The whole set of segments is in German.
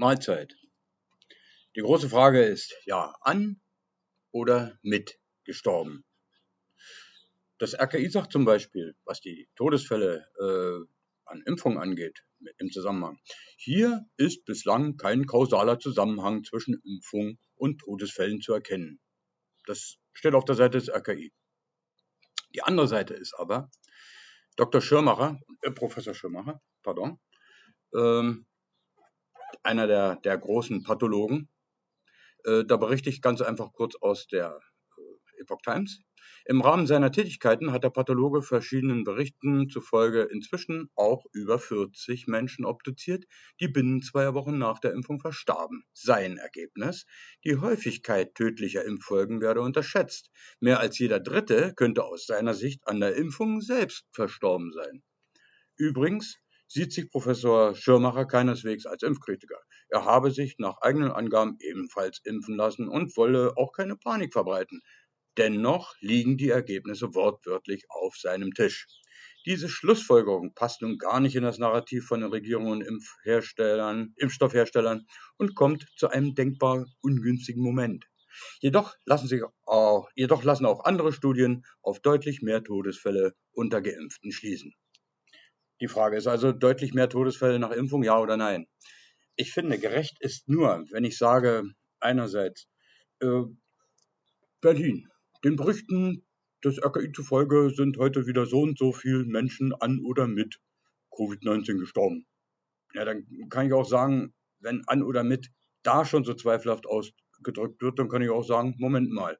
Mahlzeit. Die große Frage ist, ja, an oder mit gestorben? Das RKI sagt zum Beispiel, was die Todesfälle äh, an Impfungen angeht, im Zusammenhang. Hier ist bislang kein kausaler Zusammenhang zwischen Impfung und Todesfällen zu erkennen. Das steht auf der Seite des RKI. Die andere Seite ist aber, Dr. Schirmacher, äh, Professor Schirmacher, pardon, ähm, einer der, der großen Pathologen, äh, da berichte ich ganz einfach kurz aus der äh, Epoch Times. Im Rahmen seiner Tätigkeiten hat der Pathologe verschiedenen Berichten zufolge inzwischen auch über 40 Menschen obduziert, die binnen zweier Wochen nach der Impfung verstarben. Sein Ergebnis? Die Häufigkeit tödlicher Impffolgen werde unterschätzt. Mehr als jeder Dritte könnte aus seiner Sicht an der Impfung selbst verstorben sein. Übrigens sieht sich Professor Schirmacher keineswegs als Impfkritiker. Er habe sich nach eigenen Angaben ebenfalls impfen lassen und wolle auch keine Panik verbreiten. Dennoch liegen die Ergebnisse wortwörtlich auf seinem Tisch. Diese Schlussfolgerung passt nun gar nicht in das Narrativ von den Regierungen und Impfherstellern, Impfstoffherstellern und kommt zu einem denkbar ungünstigen Moment. Jedoch lassen, sich auch, jedoch lassen auch andere Studien auf deutlich mehr Todesfälle unter Geimpften schließen. Die Frage ist also deutlich mehr Todesfälle nach Impfung, ja oder nein? Ich finde, gerecht ist nur, wenn ich sage, einerseits äh, Berlin. Den Berichten des RKI zufolge sind heute wieder so und so viele Menschen an oder mit Covid-19 gestorben. Ja, dann kann ich auch sagen, wenn an oder mit da schon so zweifelhaft ausgedrückt wird, dann kann ich auch sagen, Moment mal,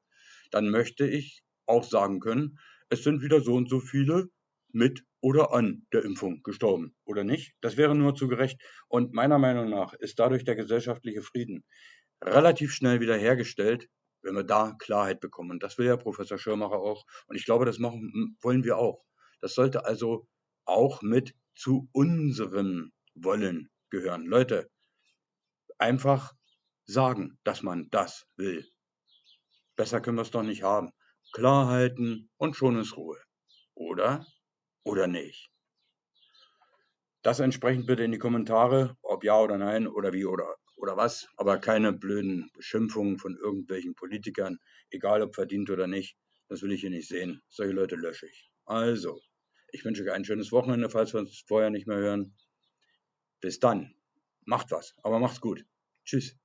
dann möchte ich auch sagen können, es sind wieder so und so viele mit oder an der Impfung gestorben, oder nicht? Das wäre nur zu gerecht. Und meiner Meinung nach ist dadurch der gesellschaftliche Frieden relativ schnell wiederhergestellt, wenn wir da Klarheit bekommen. Und das will ja Professor Schirmacher auch. Und ich glaube, das machen, wollen wir auch. Das sollte also auch mit zu unserem Wollen gehören. Leute, einfach sagen, dass man das will. Besser können wir es doch nicht haben. Klar halten und schon ist Ruhe. Oder? Oder nicht? Das entsprechend bitte in die Kommentare, ob ja oder nein oder wie oder, oder was, aber keine blöden Beschimpfungen von irgendwelchen Politikern, egal ob verdient oder nicht. Das will ich hier nicht sehen. Solche Leute lösche ich. Also, ich wünsche euch ein schönes Wochenende, falls wir uns vorher nicht mehr hören. Bis dann. Macht was, aber macht's gut. Tschüss.